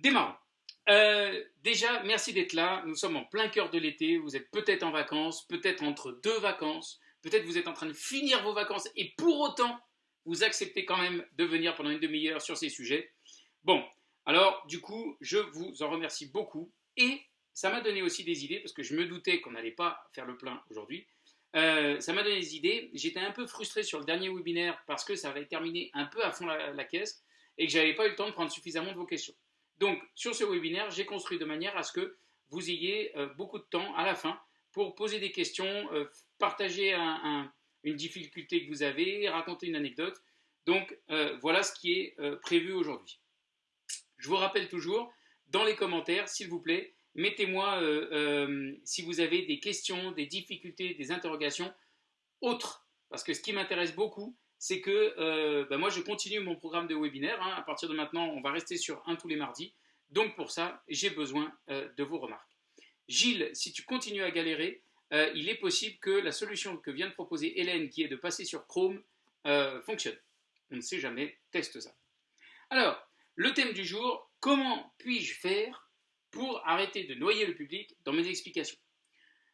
Démarrons. Euh, déjà, merci d'être là. Nous sommes en plein cœur de l'été. Vous êtes peut-être en vacances, peut-être entre deux vacances. Peut-être vous êtes en train de finir vos vacances et pour autant, vous acceptez quand même de venir pendant une demi-heure sur ces sujets. Bon, alors du coup, je vous en remercie beaucoup et ça m'a donné aussi des idées parce que je me doutais qu'on n'allait pas faire le plein aujourd'hui. Euh, ça m'a donné des idées. J'étais un peu frustré sur le dernier webinaire parce que ça avait terminé un peu à fond la, caisse et que j'avais pas eu le temps de prendre suffisamment de vos questions. Donc, sur ce webinaire, j'ai construit de manière à ce que vous ayez euh, beaucoup de temps à la fin pour poser des questions, euh, partager une difficulté que vous avez, raconter une anecdote. Donc, euh, voilà ce qui est prévu aujourd'hui. Je vous rappelle toujours, dans les commentaires, s'il vous plaît, mettez-moi si vous avez des questions, des difficultés, des interrogations autres. Parce que ce qui m'intéresse beaucoup, c'est que euh, ben moi je continue mon programme de webinaire. Hein. À partir de maintenant, on va rester sur un tous les mardis. Donc pour ça, j'ai besoin euh, de vos remarques. Gilles, si tu continues à galérer, euh, il est possible que la solution que vient de proposer Hélène, qui est de passer sur Chrome, fonctionne. On ne sait jamais, teste ça. Alors, le thème du jour, comment puis-je faire pour arrêter de noyer le public dans mes explications?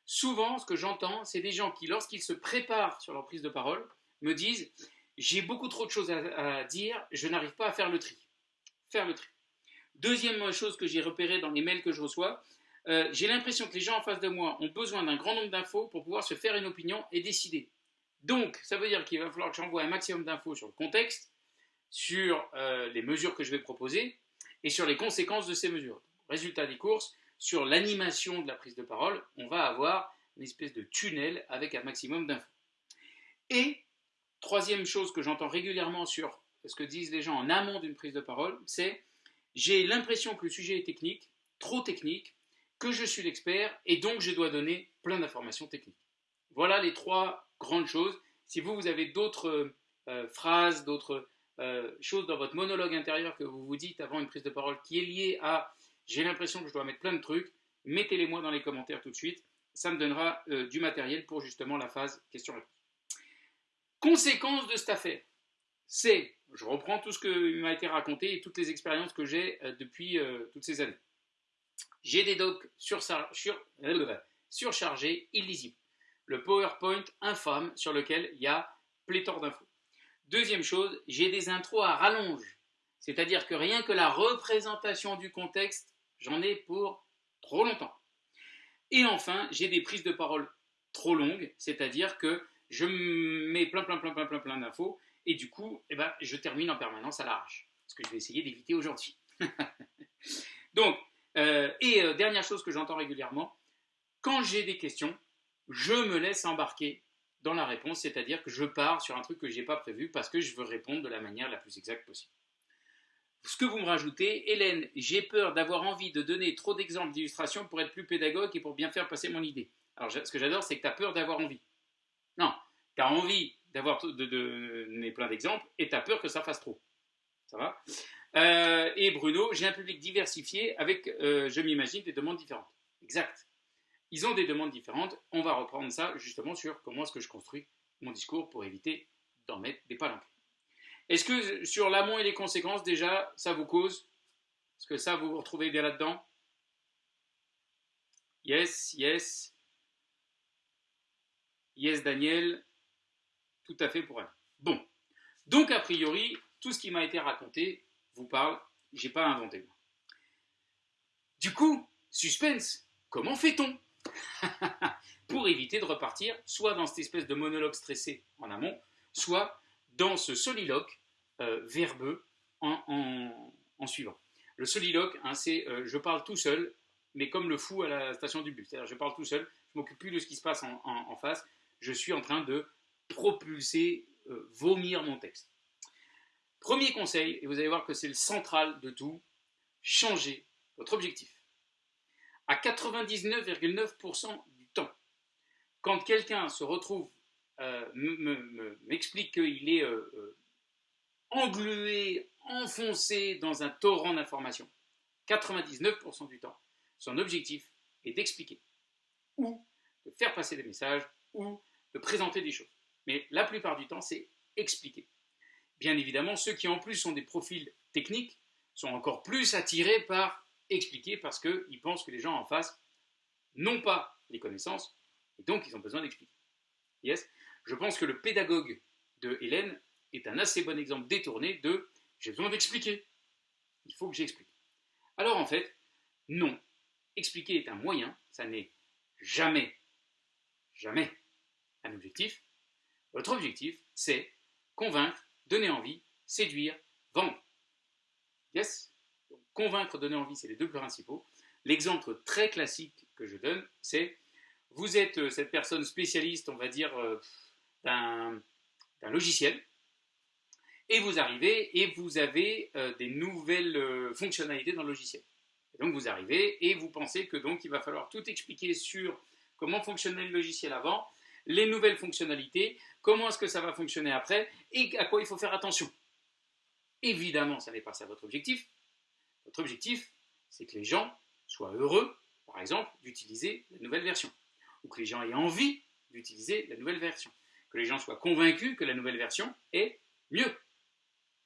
Souvent, ce que j'entends, c'est des gens qui, lorsqu'ils se préparent sur leur prise de parole, me disent j'ai beaucoup trop de choses à, dire, je n'arrive pas à faire le tri. Faire le tri. Deuxième chose que j'ai repérée dans les mails que je reçois, euh, j'ai l'impression que les gens en face de moi ont besoin d'un grand nombre d'infos pour pouvoir se faire une opinion et décider. Donc, ça veut dire qu'il va falloir que j'envoie un maximum d'infos sur le contexte, sur euh, les mesures que je vais proposer et sur les conséquences de ces mesures. Résultat des courses, sur l'animation de la prise de parole, on va avoir une espèce de tunnel avec un maximum d'infos. Et Troisième chose que j'entends régulièrement sur ce que disent les gens en amont d'une prise de parole, c'est j'ai l'impression que le sujet est technique, trop technique, que je suis l'expert et donc je dois donner plein d'informations techniques. Voilà les trois grandes choses. Si vous, vous avez d'autres euh, phrases, d'autres euh, choses dans votre monologue intérieur que vous vous dites avant une prise de parole qui est liée à j'ai l'impression que je dois mettre plein de trucs, mettez-les moi dans les commentaires tout de suite. Ça me donnera euh, du matériel pour justement la phase question-réponse. Conséquence de cette affaire, c'est, je reprends tout ce qui m'a été raconté et toutes les expériences que j'ai euh, depuis euh, toutes ces années. J'ai des docs euh, surchargés, illisibles. Le PowerPoint infâme sur lequel il y a pléthore d'infos. Deuxième chose, j'ai des intros à rallonge. C'est-à-dire que rien que la représentation du contexte, j'en ai pour trop longtemps. Et enfin, j'ai des prises de parole trop longues, c'est-à-dire que je mets plein, plein, plein, plein, plein, plein d'infos, et du coup, eh ben, je termine en permanence à l'arrache. Ce que je vais essayer d'éviter aujourd'hui. Donc, euh, et euh, dernière chose que j'entends régulièrement, quand j'ai des questions, je me laisse embarquer dans la réponse, c'est-à-dire que je pars sur un truc que je n'ai pas prévu parce que je veux répondre de la manière la plus exacte possible. Ce que vous me rajoutez, Hélène, j'ai peur d'avoir envie de donner trop d'exemples d'illustrations pour être plus pédagogue et pour bien faire passer mon idée. Alors, ce que j'adore, c'est que tu as peur d'avoir envie. Non, tu as envie d'avoir de, donner plein d'exemples et tu as peur que ça fasse trop. Ça va? Euh, Et Bruno, j'ai un public diversifié avec, euh, je m'imagine, des demandes différentes. Exact. Ils ont des demandes différentes. On va reprendre ça justement sur comment est-ce que je construis mon discours pour éviter d'en mettre des palanques. Est-ce que sur l'amont et les conséquences, déjà, ça vous cause? Est-ce que ça, vous vous retrouvez bien là-dedans? Yes, yes. Yes, Daniel, tout à fait pour elle. Bon, donc a priori, tout ce qui m'a été raconté vous parle, j'ai pas inventé. Du coup, suspense, comment fait-on? Pour éviter de repartir soit dans cette espèce de monologue stressé en amont, soit dans ce soliloque euh, verbeux en, suivant. Le soliloque, hein, c'est euh, je parle tout seul, mais comme le fou à la station du bus. C'est-à-dire je parle tout seul, je m'occupe plus de ce qui se passe en face, je suis en train de propulser, euh, vomir mon texte. Premier conseil, et vous allez voir que c'est le central de tout, changez votre objectif. À 99,9% du temps, quand quelqu'un se retrouve, euh, m'explique qu'il est euh, englué, enfoncé dans un torrent d'informations, 99% du temps, son objectif est d'expliquer ou de faire passer des messages ou de présenter des choses. Mais la plupart du temps, c'est expliquer. Bien évidemment, ceux qui en plus sont des profils techniques sont encore plus attirés par expliquer parce qu'ils pensent que les gens en face n'ont pas les connaissances et donc ils ont besoin d'expliquer. Yes? Je pense que le pédagogue de Hélène est un assez bon exemple détourné de j'ai besoin d'expliquer. Il faut que j'explique. Alors en fait, non. Expliquer est un moyen, ça n'est jamais, jamais un objectif. Votre objectif, c'est convaincre, donner envie, séduire, vendre. Yes? Convaincre, donner envie, c'est les deux principaux. L'exemple très classique que je donne, c'est vous êtes euh, cette personne spécialiste, on va dire, euh, d'un logiciel, et vous arrivez et vous avez euh, des nouvelles fonctionnalités dans le logiciel. donc vous arrivez et vous pensez que donc il va falloir tout expliquer sur comment fonctionnait le logiciel avant, les nouvelles fonctionnalités, comment est-ce que ça va fonctionner après et à quoi il faut faire attention. Évidemment, ça n'est pas ça votre objectif. Votre objectif, c'est que les gens soient heureux, par exemple, d'utiliser la nouvelle version, ou que les gens aient envie d'utiliser la nouvelle version, que les gens soient convaincus que la nouvelle version est mieux.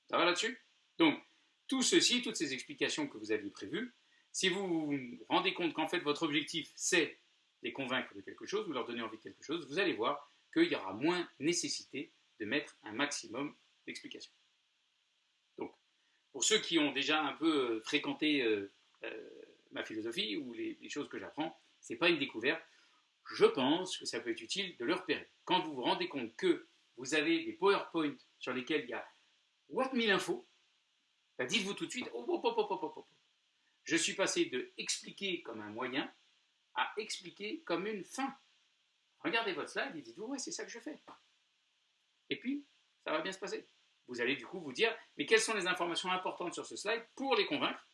Ça va là-dessus? Donc, tout ceci, toutes ces explications que vous aviez prévues, si vous vous rendez compte qu'en fait votre objectif c'est les convaincre de quelque chose, vous leur donner envie de quelque chose, vous allez voir qu'il y aura moins nécessité de mettre un maximum d'explications. Donc, pour ceux qui ont déjà un peu euh, fréquenté euh, euh, ma philosophie ou les, choses que j'apprends, ce n'est pas une découverte. Je pense que ça peut être utile de le repérer. Quand vous vous rendez compte que vous avez des PowerPoint sur lesquels il y a what 1000 infos, bah, dites-vous tout de suite, oh, oh, oh, je suis passé de expliquer comme un moyen à expliquer comme une fin. Regardez votre slide et dites-vous, ouais, c'est ça que je fais. Et puis, ça va bien se passer. Vous allez du coup vous dire, mais quelles sont les informations importantes sur ce slide pour les convaincre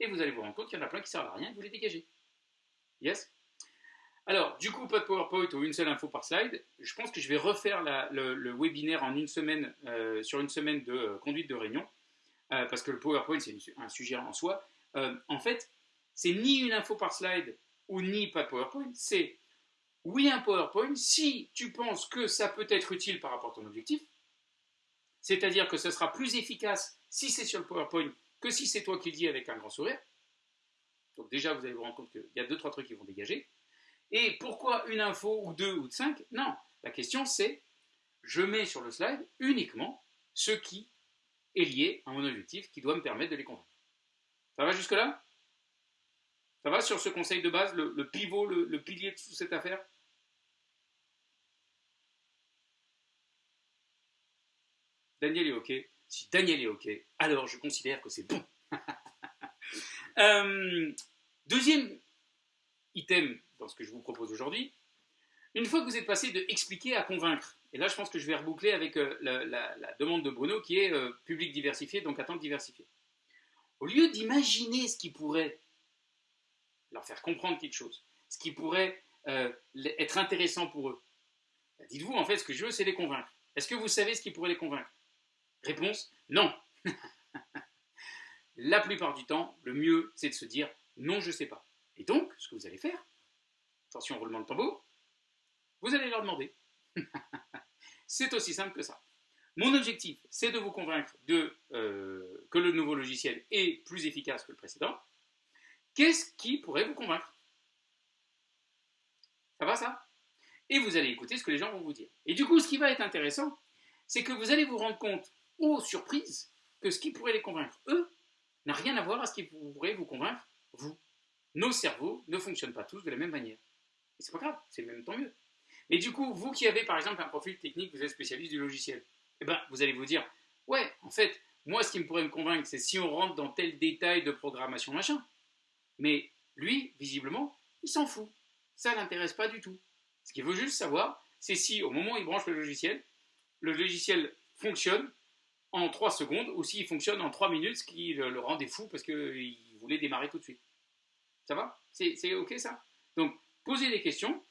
Et vous allez vous rendre compte qu'il y en a plein qui ne servent à rien et vous les dégagez. Yes? Alors, du coup, pas de PowerPoint ou une seule info par slide. Je pense que je vais refaire le, webinaire en une semaine, euh, sur une semaine de euh, conduite de réunion, euh, parce que le PowerPoint, c'est un sujet en soi. en fait, c'est ni une info par slide ou ni pas de PowerPoint, c'est oui un PowerPoint si tu penses que ça peut être utile par rapport à ton objectif, c'est-à-dire que ce sera plus efficace si c'est sur le PowerPoint que si c'est toi qui le dis avec un grand sourire. Donc déjà, vous allez vous rendre compte qu'il y a deux, trois trucs qui vont dégager. Et pourquoi une info ou deux ou cinq? Non, la question c'est, je mets sur le slide uniquement ce qui est lié à mon objectif, qui doit me permettre de les convaincre. Ça va jusque-là? Ça va sur ce conseil de base, le, pivot, le, pilier de toute cette affaire? Daniel est OK. Si Daniel est OK, alors je considère que c'est bon. Euh, deuxième item dans ce que je vous propose aujourd'hui, une fois que vous êtes passé de expliquer à convaincre, et là je pense que je vais reboucler avec euh, la, demande de Bruno qui est euh, public diversifié, donc attente diversifiée. Au lieu d'imaginer ce qui pourrait leur faire comprendre quelque chose, ce qui pourrait euh, être intéressant pour eux. Bah, dites-vous, en fait, ce que je veux, c'est les convaincre. Est-ce que vous savez ce qui pourrait les convaincre? Réponse, non. La plupart du temps, le mieux, c'est de se dire, non, je ne sais pas. Et donc, ce que vous allez faire, attention, roulement de tambour, vous allez leur demander. c'est aussi simple que ça. Mon objectif, c'est de vous convaincre euh, que le nouveau logiciel est plus efficace que le précédent. Qu'est-ce qui pourrait vous convaincre? Ça va ça? Et vous allez écouter ce que les gens vont vous dire. Et du coup, ce qui va être intéressant, c'est que vous allez vous rendre compte, aux surprises, que ce qui pourrait les convaincre, eux, n'a rien à voir à ce qui pourrait vous convaincre, vous. Nos cerveaux ne fonctionnent pas tous de la même manière. Et c'est pas grave, c'est même tant mieux. Mais du coup, vous qui avez par exemple un profil technique, vous êtes spécialiste du logiciel, eh ben, vous allez vous dire, ouais, en fait, moi, ce qui me pourrait me convaincre, c'est si on rentre dans tel détail de programmation machin. Mais lui, visiblement, il s'en fout. Ça l'intéresse pas du tout. Ce qu'il veut juste savoir, c'est si au moment où il branche le logiciel, le logiciel fonctionne en 3 secondes ou s'il fonctionne en 3 minutes, ce qui le, rendait fou parce qu'il voulait démarrer tout de suite. Ça va? C'est OK ça? Donc, posez des questions.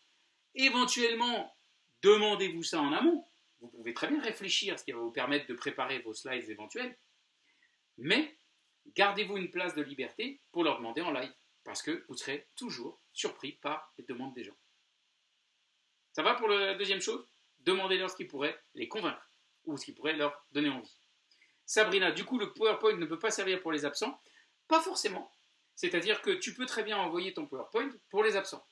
Éventuellement, demandez-vous ça en amont. Vous pouvez très bien réfléchir, ce qui va vous permettre de préparer vos slides éventuels. Mais gardez-vous une place de liberté pour leur demander en live, parce que vous serez toujours surpris par les demandes des gens. Ça va pour la deuxième chose? Demandez-leur ce qui pourrait les convaincre, ou ce qui pourrait leur donner envie. Sabrina, du coup, le PowerPoint ne peut pas servir pour les absents? Pas forcément. C'est-à-dire que tu peux très bien envoyer ton PowerPoint pour les absents.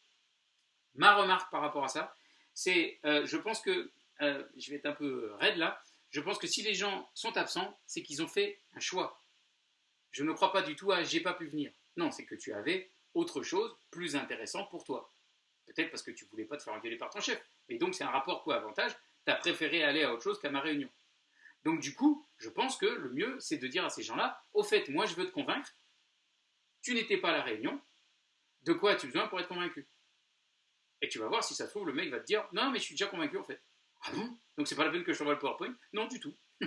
Ma remarque par rapport à ça, c'est, euh, je pense que, euh, je vais être un peu raide là, je pense que si les gens sont absents, c'est qu'ils ont fait un choix. Je ne crois pas du tout à j'ai pas pu venir. Non, c'est que tu avais autre chose plus intéressant pour toi. Peut-être parce que tu voulais pas te faire engueuler par ton chef. Mais donc c'est un rapport coût-avantage. Tu as préféré aller à autre chose qu'à ma réunion. Donc du coup, je pense que le mieux, c'est de dire à ces gens-là, au fait, moi je veux te convaincre, tu n'étais pas à la réunion, de quoi as-tu besoin pour être convaincu? Et tu vas voir si ça se trouve, le mec va te dire, non mais je suis déjà convaincu en fait. Ah bon? Donc c'est pas la peine que je t'envoie le PowerPoint? Non du tout.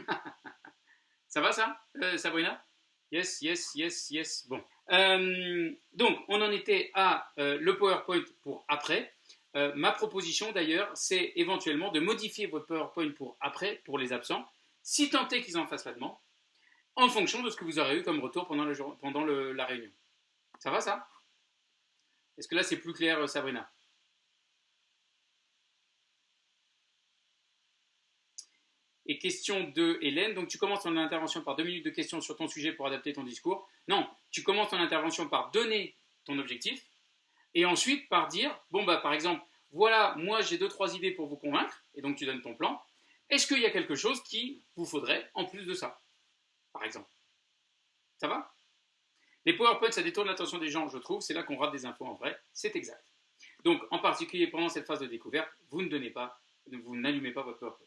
ça va ça, euh, Sabrina? Yes, yes, yes, yes. Bon. Euh, donc, on en était à euh, le PowerPoint pour après. ma proposition d'ailleurs, c'est éventuellement de modifier votre PowerPoint pour après, pour les absents, si tant est qu'ils en fassent la demande, en fonction de ce que vous aurez eu comme retour pendant, la réunion. Ça va ça? Est-ce que là c'est plus clair, euh, Sabrina? Et question de Hélène. Donc tu commences ton intervention par deux minutes de questions sur ton sujet pour adapter ton discours. Non, tu commences ton intervention par donner ton objectif et ensuite par dire, bon bah par exemple, voilà, moi j'ai deux, trois idées pour vous convaincre, et donc tu donnes ton plan. Est-ce qu'il y a quelque chose qui vous faudrait en plus de ça Par exemple? Ça va? Les PowerPoint, ça détourne l'attention des gens, je trouve. C'est là qu'on rate des infos en vrai. C'est exact. Donc, en particulier pendant cette phase de découverte, vous ne donnez pas, vous n'allumez pas votre PowerPoint.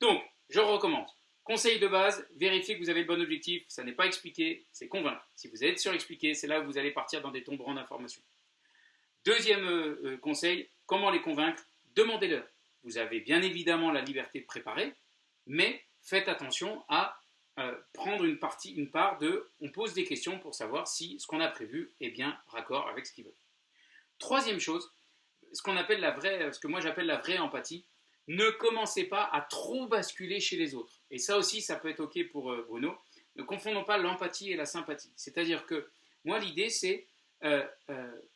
Donc, je recommence. Conseil de base, vérifiez que vous avez le bon objectif. Ça n'est pas expliqué, c'est convaincre. Si vous êtes surexpliqué, c'est là où vous allez partir dans des tombereaux d'informations. Deuxième euh, euh, conseil, comment les convaincre? Demandez-leur. Vous avez bien évidemment la liberté de préparer, mais faites attention à euh, prendre une partie, une part de, on pose des questions pour savoir si ce qu'on a prévu est bien raccord avec ce qu'ils veulent. Troisième chose, ce que moi j'appelle la vraie empathie, ne commencez pas à trop basculer chez les autres. Et ça aussi, ça peut être ok pour euh, Bruno. Ne confondons pas l'empathie et la sympathie. C'est-à-dire que moi, l'idée, c'est euh,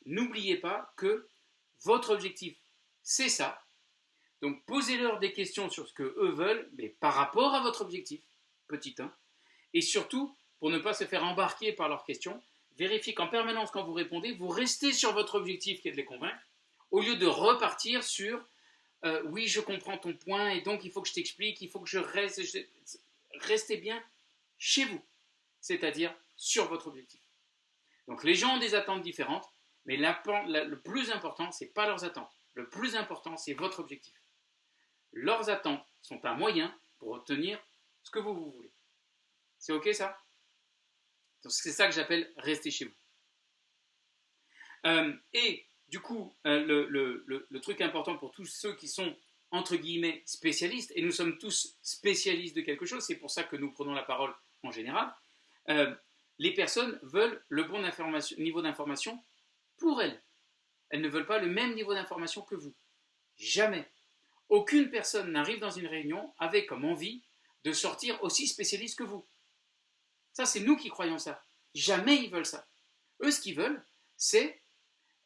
n'oubliez pas que votre objectif, c'est ça, donc posez-leur des questions sur ce que eux veulent, mais par rapport à votre objectif, petit 1. Et surtout, pour ne pas se faire embarquer par leurs questions, vérifiez qu'en permanence, quand vous répondez, vous restez sur votre objectif qui est de les convaincre, au lieu de repartir sur euh, oui, je comprends ton point, et donc il faut que je t'explique, il faut que je reste. Restez bien chez vous, c'est-à-dire sur votre objectif. Donc les gens ont des attentes différentes, mais le plus important, ce n'est pas leurs attentes. Le plus important, c'est votre objectif leurs attentes sont un moyen pour obtenir ce que vous, vous voulez. C'est OK ça? C'est ça que j'appelle rester chez vous. Euh, et du coup, euh, le, truc important pour tous ceux qui sont entre guillemets spécialistes, et nous sommes tous spécialistes de quelque chose, c'est pour ça que nous prenons la parole en général, euh, les personnes veulent le bon niveau d'information pour elles. Elles ne veulent pas le même niveau d'information que vous. Jamais. Aucune personne n'arrive dans une réunion avec comme envie de sortir aussi spécialiste que vous. Ça, c'est nous qui croyons ça. Jamais ils veulent ça. Eux, ce qu'ils veulent, c'est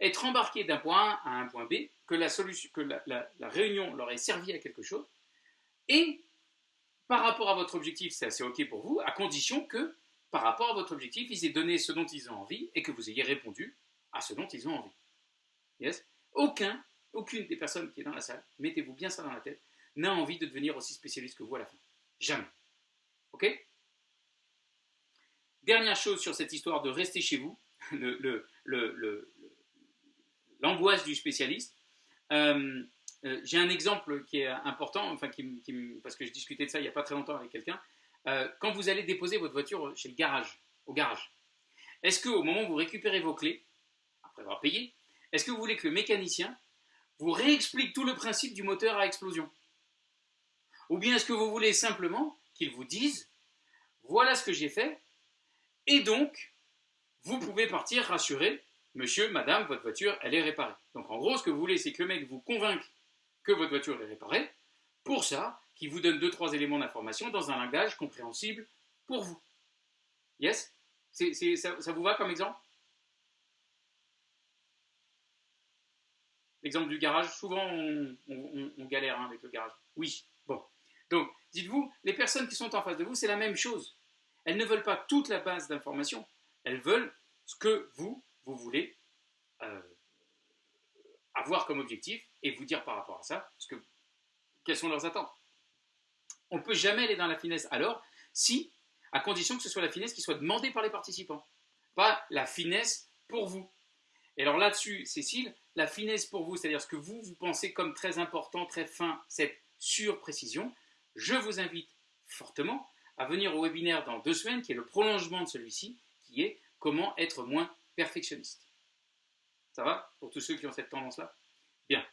être embarqués d'un point A à un point B, que, la, solution, que la, réunion leur ait servi à quelque chose, et par rapport à votre objectif, c'est assez OK pour vous, à condition que, par rapport à votre objectif, ils aient donné ce dont ils ont envie et que vous ayez répondu à ce dont ils ont envie. Yes? Aucun aucune des personnes qui est dans la salle, mettez-vous bien ça dans la tête, n'a envie de devenir aussi spécialiste que vous à la fin. Jamais. Ok? Dernière chose sur cette histoire de rester chez vous, l'angoisse du spécialiste. Euh, euh, j'ai un exemple qui est important, enfin, parce que je discutais de ça il n'y a pas très longtemps avec quelqu'un. Euh, quand vous allez déposer votre voiture chez le garage, au garage, est-ce qu'au moment où vous récupérez vos clés, après avoir payé, est-ce que vous voulez que le mécanicien vous réexplique tout le principe du moteur à explosion? Ou bien est-ce que vous voulez simplement qu'il vous dise, voilà ce que j'ai fait, et donc, vous pouvez partir rassuré, monsieur, madame, votre voiture, elle est réparée. Donc en gros, ce que vous voulez, c'est que le mec vous convainque que votre voiture est réparée, pour ça, qu'il vous donne deux, trois éléments d'information dans un langage compréhensible pour vous. Yes? Ça vous va comme exemple? L'exemple du garage, souvent on, galère hein, avec le garage. Oui, bon. Donc, dites-vous, les personnes qui sont en face de vous, c'est la même chose. Elles ne veulent pas toute la base d'informations, elles veulent ce que vous, vous voulez euh, avoir comme objectif et vous dire par rapport à ça ce que, quelles sont leurs attentes. On ne peut jamais aller dans la finesse alors si, à condition que ce soit la finesse qui soit demandée par les participants, pas la finesse pour vous. Et alors là-dessus, Cécile, la finesse pour vous, c'est-à-dire ce que vous, vous pensez comme très important, très fin, cette surprécision, je vous invite fortement à venir au webinaire dans deux semaines, qui est le prolongement de celui-ci, qui est comment être moins perfectionniste. Ça va Pour tous ceux qui ont cette tendance-là? Bien.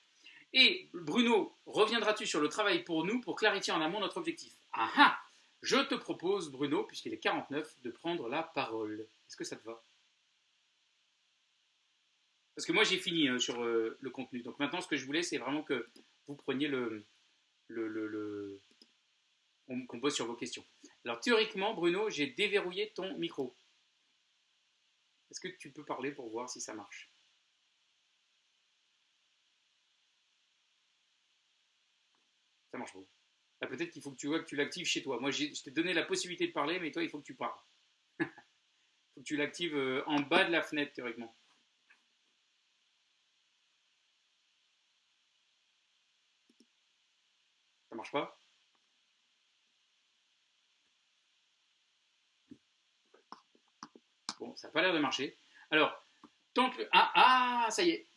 Et Bruno, reviendras-tu sur le travail pour nous pour clarifier en amont notre objectif? Ah ah Je te propose, Bruno, puisqu'il est 49, de prendre la parole. Est-ce que ça te va? Parce que moi, j'ai fini euh, sur euh, le contenu. Donc maintenant, ce que je voulais, c'est vraiment que vous preniez le... le, le, qu'on bosse sur vos questions. Alors théoriquement, Bruno, j'ai déverrouillé ton micro. Est-ce que tu peux parler pour voir si ça marche? Ça marche pas. Ah, peut-être qu'il faut que tu vois que tu l'actives chez toi. Moi, je t'ai donné la possibilité de parler, mais toi, il faut que tu parles. il faut que tu l'actives euh, en bas de la fenêtre, théoriquement. Ça marche pas? Bon, ça n'a pas l'air de marcher. Alors, tant que... Ah, ah, ça y est.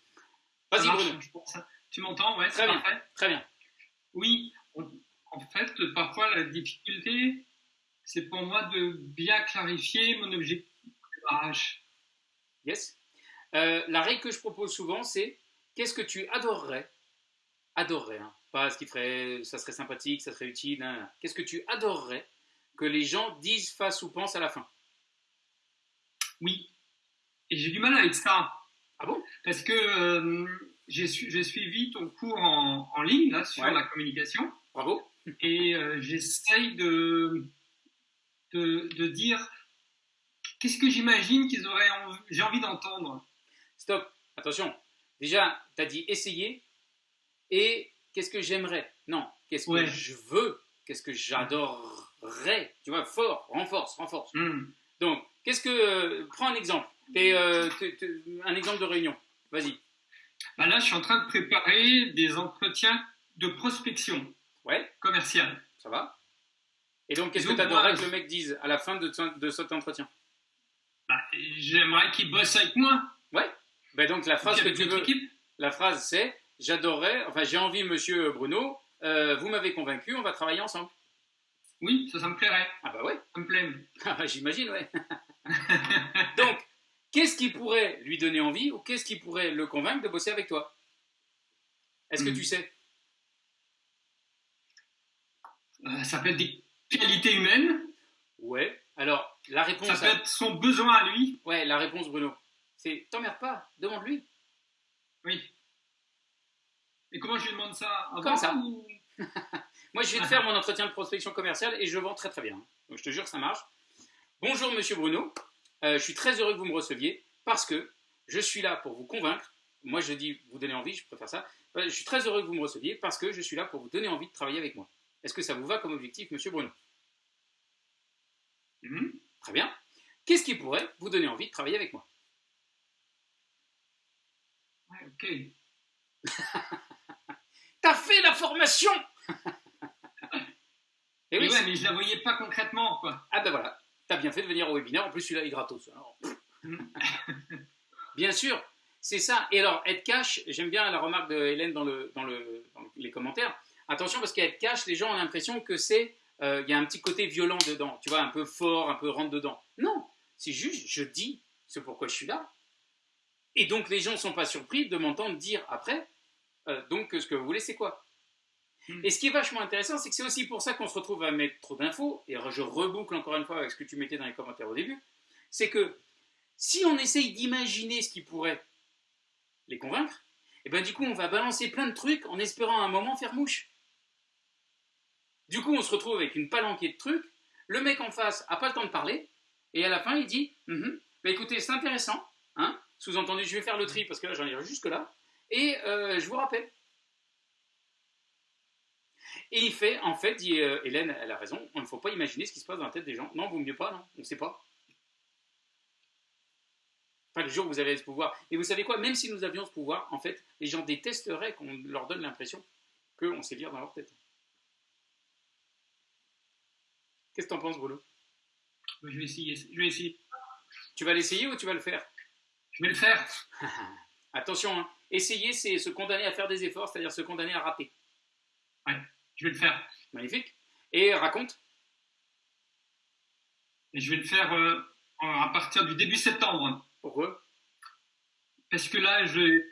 Vas-y, Bruno. Tu m'entends Ouais, très bien. Très bien. Oui, en fait, parfois la difficulté, c'est pour moi de bien clarifier mon objectif Yes. Euh, la règle que je propose souvent, c'est qu'est-ce que tu adorerais? Adorerais, hein. pas ce qui ferait, ça serait sympathique, ça serait utile. Qu'est-ce que tu adorerais que les gens disent, fassent ou pensent à la fin? Oui. Et j'ai du mal avec ça. Ah bon? Parce que euh, j'ai suivi ton cours en, ligne là, sur la communication. Bravo. Et euh, j'essaye de, de, dire qu'est-ce que j'imagine qu'ils auraient j'ai envie d'entendre? Stop, attention. Déjà, tu as dit essayer et qu'est-ce que j'aimerais? Non, qu'est-ce que je veux? Qu'est-ce que j'adorerais? Tu vois, fort, renforce, renforce. Hmm. Donc, qu'est-ce que. Euh, prends un exemple. Euh, un exemple de réunion. Vas-y. Bah là, je suis en train de préparer des entretiens de prospection ouais. commerciale. Ça va Et donc, qu'est-ce que tu adorerais que le mec dise à la fin de, de cet entretien? Bah, J'aimerais qu'il bosse avec moi. Ouais. Bah donc, la phrase que tu veux. La phrase, c'est J'adorerais, enfin, j'ai envie, monsieur Bruno, euh, vous m'avez convaincu, on va travailler ensemble. Oui, ça, ça me plairait. Ah bah ouais. Ça me plaît. Ah, j'imagine, ouais. donc, qu'est-ce qui pourrait lui donner envie ou qu'est-ce qui pourrait le convaincre de bosser avec toi? Est-ce que hmm. tu sais? Euh, Ça peut être des qualités humaines. Ouais. Alors, la réponse. Ça peut être son besoin à lui. Ouais, la réponse, Bruno. C'est t'emmerde pas, demande-lui. Oui. Et comment je lui demande ça? Comme ça? Moi, je vais te faire mon entretien de prospection commerciale et je vends très très bien. Donc, je te jure, ça marche. Bonjour, monsieur Bruno. Euh, je suis très heureux que vous me receviez parce que je suis là pour vous convaincre. Moi, je dis vous donner envie, je préfère ça. Euh, je suis très heureux que vous me receviez parce que je suis là pour vous donner envie de travailler avec moi. Est-ce que ça vous va comme objectif, monsieur Bruno? Mhm. Très bien. Qu'est-ce qui pourrait vous donner envie de travailler avec moi? Ouais, ok. T'as fait la formation Et oui, ouais, mais je la voyais pas concrètement, quoi. Ah ben voilà. T'as bien fait de venir au webinaire, en plus celui-là est gratos. bien sûr, c'est ça. Et alors, être cash, j'aime bien la remarque de Hélène dans, le, dans, le, les commentaires. Attention, parce qu'être cash, les gens ont l'impression que c'est. Euh, il y a un petit côté violent dedans, tu vois, un peu fort, un peu rentre dedans. Non, c'est juste, je dis ce pourquoi je suis là. Et donc, les gens ne sont pas surpris de m'entendre dire après, euh, donc, ce que vous voulez, c'est quoi? Et ce qui est vachement intéressant, c'est que c'est aussi pour ça qu'on se retrouve à mettre trop d'infos, et je reboucle encore une fois avec ce que tu mettais dans les commentaires au début, c'est que si on essaye d'imaginer ce qui pourrait les convaincre, et eh ben du coup on va balancer plein de trucs en espérant à un moment faire mouche. Du coup on se retrouve avec une palanquée de trucs, le mec en face a pas le temps de parler, et à la fin il dit mm écoutez c'est intéressant, hein sous-entendu je vais faire le tri parce que là j'en ai jusque là, et euh, je vous rappelle. Et il fait, en fait, dit euh, Hélène, elle a raison, on ne faut pas imaginer ce qui se passe dans la tête des gens. Non, vaut mieux pas, non, on ne sait pas. Enfin, le jour où vous avez ce pouvoir. Et vous savez quoi, même si nous avions ce pouvoir, en fait, les gens détesteraient qu'on leur donne l'impression qu'on sait lire dans leur tête. Qu'est-ce que tu en penses, Bruno? Je vais essayer. Je vais essayer. Tu vas l'essayer ou tu vas le faire? Je vais le faire. Attention, hein. essayer, c'est se condamner à faire des efforts, c'est-à-dire se condamner à rater. Ouais, je vais le faire. Magnifique. Et raconte. Et je vais le faire euh, à partir du début septembre. Pourquoi? Parce que là, je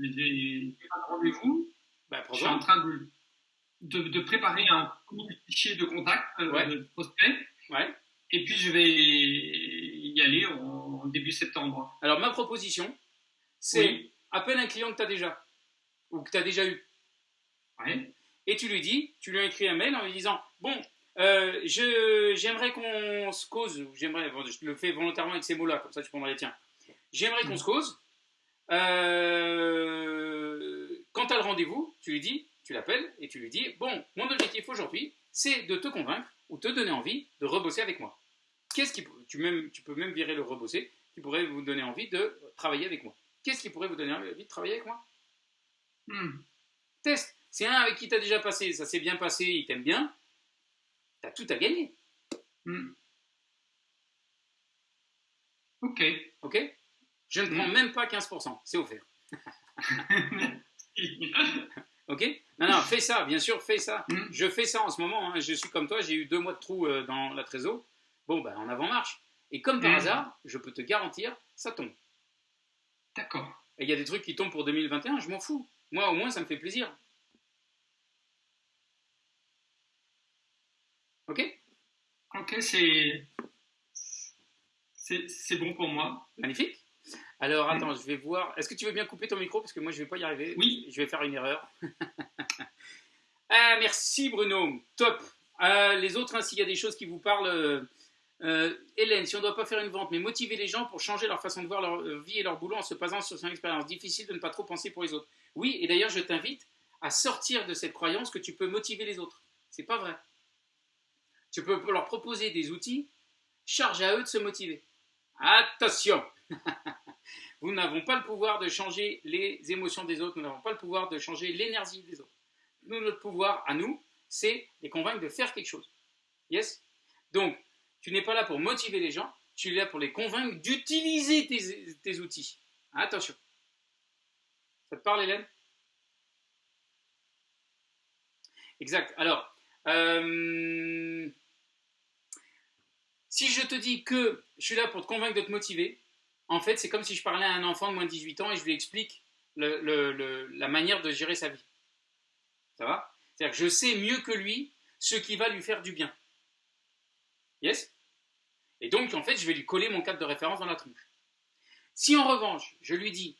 j'ai un rendez-vous. bah, Je suis en train de, de, de préparer un fichier de contact euh, Ouais. de prospect. Ouais. Et puis je vais y aller en, en début septembre. Alors, ma proposition, c'est Oui. appelle un client que tu as déjà, ou que tu as déjà eu, Ouais. Et tu lui dis, tu lui écris un mail en lui disant Bon, euh, j'aimerais qu'on se cause, j'aimerais, bon, je le fais volontairement avec ces mots-là, comme ça tu prendras les tiens. J'aimerais qu'on se cause. Euh, quand tu as le rendez-vous, tu lui dis, tu l'appelles et tu lui dis Bon, mon objectif aujourd'hui, c'est de te convaincre ou te donner envie de rebosser avec moi. Qu'est-ce qui, tu, même, tu peux même virer le rebosser, qui pourrait vous donner envie de travailler avec moi. Qu'est-ce qui pourrait vous donner envie de travailler avec moi? Hmm. Test. C'est un avec qui tu as déjà passé, ça s'est bien passé, il t'aime bien. Tu as tout à gagner. Hmm. Ok. Ok? Je ne prends Mm. même pas 15%, c'est offert. Ok? Non, non, fais ça, bien sûr, fais ça. Mm. Je fais ça en ce moment, hein. je suis comme toi, j'ai eu deux mois de trou euh, dans la trésor. Bon, ben en avant marche. Et comme par hasard, je peux te garantir, ça tombe. D'accord. Et il y a des trucs qui tombent pour 2021, je m'en fous. Moi, au moins, ça me fait plaisir. Ok Ok, c'est c'est bon pour moi. Magnifique. Alors, attends, je vais voir. Est-ce que tu veux bien couper ton micro? Parce que moi, je vais pas y arriver. Oui. Je vais faire une erreur. ah, merci, Bruno. Top. Euh, les autres, hein, s'il y a des choses qui vous parlent. euh, euh, Hélène, si on ne doit pas faire une vente, mais motiver les gens pour changer leur façon de voir leur vie et leur boulot en se basant sur son expérience. Difficile de ne pas trop penser pour les autres. Oui, et d'ailleurs, je t'invite à sortir de cette croyance que tu peux motiver les autres. C'est pas vrai. Tu peux leur proposer des outils, charge à eux de se motiver. Attention Nous n'avons pas le pouvoir de changer les émotions des autres, nous n'avons pas le pouvoir de changer l'énergie des autres. Nous, notre pouvoir à nous, c'est les convaincre de faire quelque chose. Yes? Donc, tu n'es pas là pour motiver les gens, tu es là pour les convaincre d'utiliser tes, tes outils. Attention. Ça te parle, Hélène? Exact. Alors, euh, si je te dis que je suis là pour te convaincre de te motiver, en fait, c'est comme si je parlais à un enfant de moins de 18 ans et je lui explique la manière de gérer sa vie. Ça va? C'est-à-dire que je sais mieux que lui ce qui va lui faire du bien. Yes? Et donc, en fait, je vais lui coller mon cadre de référence dans la tronche. Si en revanche, je lui dis,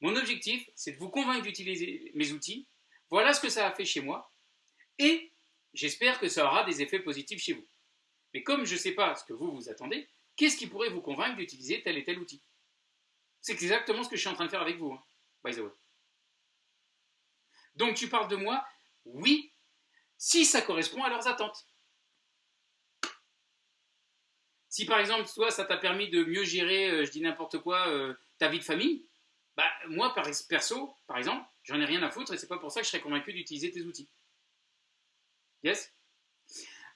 mon objectif, c'est de vous convaincre d'utiliser mes outils, voilà ce que ça a fait chez moi, et j'espère que ça aura des effets positifs chez vous. Mais comme je ne sais pas ce que vous vous attendez, qu'est-ce qui pourrait vous convaincre d'utiliser tel et tel outil? C'est exactement ce que je suis en train de faire avec vous, hein, by the way. Donc tu parles de moi, oui, si ça correspond à leurs attentes. Si par exemple, toi, ça t'a permis de mieux gérer, euh, je dis n'importe quoi, euh, ta vie de famille, bah moi, perso, par exemple, j'en ai rien à foutre et c'est pas pour ça que je serais convaincu d'utiliser tes outils. Yes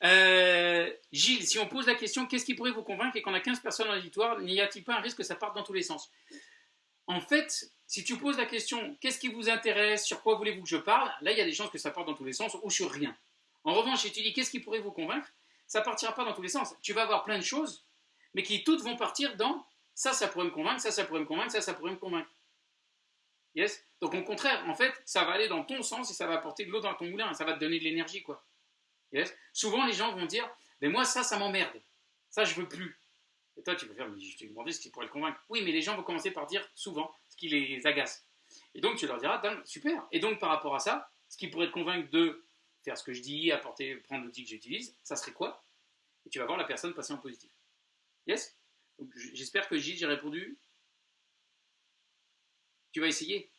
Euh, Gilles, si on pose la question, qu'est-ce qui pourrait vous convaincre et qu'on a 15 personnes dans l'auditoire, n'y a-t-il pas un risque que ça parte dans tous les sens? En fait, si tu poses la question, qu'est-ce qui vous intéresse, sur quoi voulez-vous que je parle, là, il y a des chances que ça parte dans tous les sens ou sur rien. En revanche, si tu dis qu'est-ce qui pourrait vous convaincre, ça partira pas dans tous les sens. Tu vas avoir plein de choses, mais qui toutes vont partir dans ça, ça pourrait me convaincre, ça, ça pourrait me convaincre, ça, ça pourrait me convaincre. Yes? Donc au contraire, en fait, ça va aller dans ton sens et ça va apporter de l'eau dans ton moulin, ça va te donner de l'énergie, quoi. Souvent, les gens vont dire, mais moi, ça, ça m'emmerde. Ça, je veux plus. Et toi, tu peux faire, mais je t'ai demandé ce qui pourrait le convaincre. Oui, mais les gens vont commencer par dire souvent ce qui les agace. Et donc, tu leur diras, super. Et donc, par rapport à ça, ce qui pourrait te convaincre de faire ce que je dis, apporter, prendre l'outil que j'utilise, ça serait quoi? Et tu vas voir la personne passer en positif. Yes? J'espère que Gilles, j'ai répondu. Tu vas essayer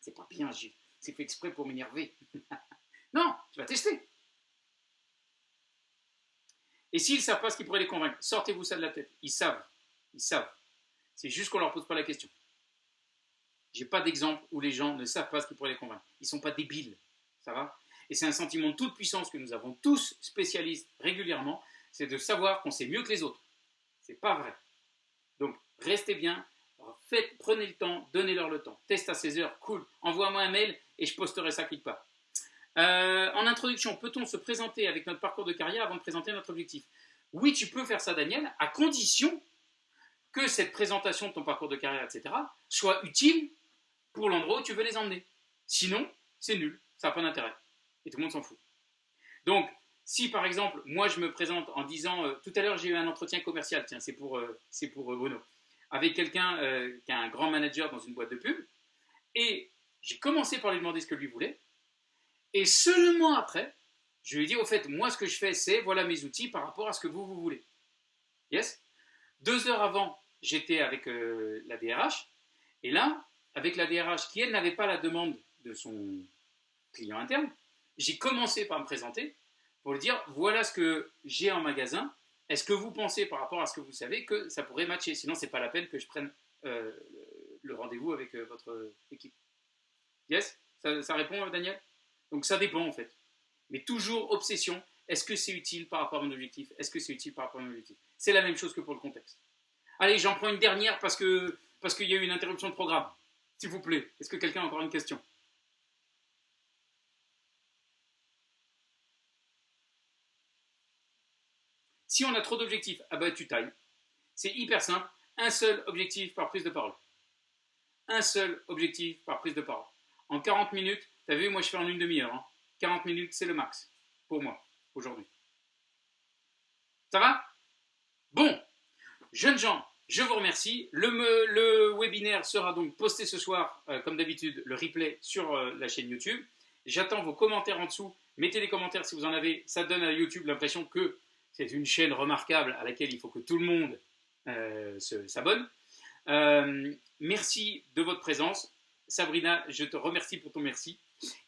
C'est pas bien, Gilles. C'est fait exprès pour m'énerver. non, tu vas tester. Et s'ils ne savent pas ce qui pourrait les convaincre, sortez-vous ça de la tête. Ils savent. Ils savent. C'est juste qu'on ne leur pose pas la question. J'ai pas d'exemple où les gens ne savent pas ce qui pourrait les convaincre. Ils ne sont pas débiles. Ça va? Et c'est un sentiment de toute puissance que nous avons tous spécialistes régulièrement, c'est de savoir qu'on sait mieux que les autres. C'est pas vrai. Donc, restez bien, prenez le temps, donnez-leur le temps. Test à 16 heures, cool. Envoie-moi un mail et je posterai ça quelque part. Euh, en introduction, peut-on se présenter avec notre parcours de carrière avant de présenter notre objectif? Oui, tu peux faire ça, Daniel, à condition que cette présentation de ton parcours de carrière, etc., soit utile pour l'endroit où tu veux les emmener. Sinon, c'est nul, ça n'a pas d'intérêt. Et tout le monde s'en fout. Donc, si par exemple, moi je me présente en disant, euh, tout à l'heure j'ai eu un entretien commercial, tiens, c'est pour, euh, c'est pour Bruno, avec quelqu'un qui a un grand manager dans une boîte de pub, et j'ai commencé par lui demander ce que lui voulait, et seulement après, je lui ai dit, au fait, moi, ce que je fais, c'est, voilà mes outils par rapport à ce que vous, vous voulez. Yes? Deux heures avant, j'étais avec euh, la DRH, et là, avec la DRH, qui, elle, n'avait pas la demande de son client interne, j'ai commencé par me présenter pour lui dire, voilà ce que j'ai en magasin, est-ce que vous pensez, par rapport à ce que vous savez, que ça pourrait matcher? Sinon, ce n'est pas la peine que je prenne euh, le rendez-vous avec euh, votre équipe. Yes? Ça, ça répond, Daniel? Donc ça dépend en fait. Mais toujours obsession, est-ce que c'est utile par rapport à mon objectif? Est-ce que c'est utile par rapport à mon objectif? C'est la même chose que pour le contexte. Allez, j'en prends une dernière parce qu'il y a eu une interruption de programme. S'il vous plaît, est-ce que quelqu'un a encore une question? Si on a trop d'objectifs, ah bah tu tailles. C'est hyper simple. Un seul objectif par prise de parole. Un seul objectif par prise de parole. En 40 minutes, T'as vu, moi je fais en une demi-heure. 40 hein. minutes, c'est le max pour moi aujourd'hui. Ça va? Bon, jeunes gens, je vous remercie. Le, webinaire sera donc posté ce soir, euh, comme d'habitude, le replay sur euh, la chaîne YouTube. J'attends vos commentaires en dessous. Mettez des commentaires si vous en avez. Ça donne à YouTube l'impression que c'est une chaîne remarquable à laquelle il faut que tout le monde euh, s'abonne. merci de votre présence. Sabrina, je te remercie pour ton merci.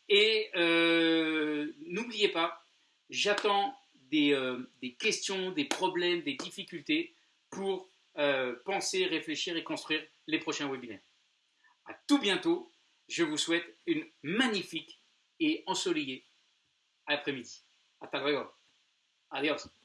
Et euh, n'oubliez pas, j'attends euh, des, questions, des problèmes, des difficultés pour euh, penser, réfléchir et construire les prochains webinaires. À tout bientôt. Je vous souhaite une magnifique et ensoleillée après-midi. Hasta luego. Adios.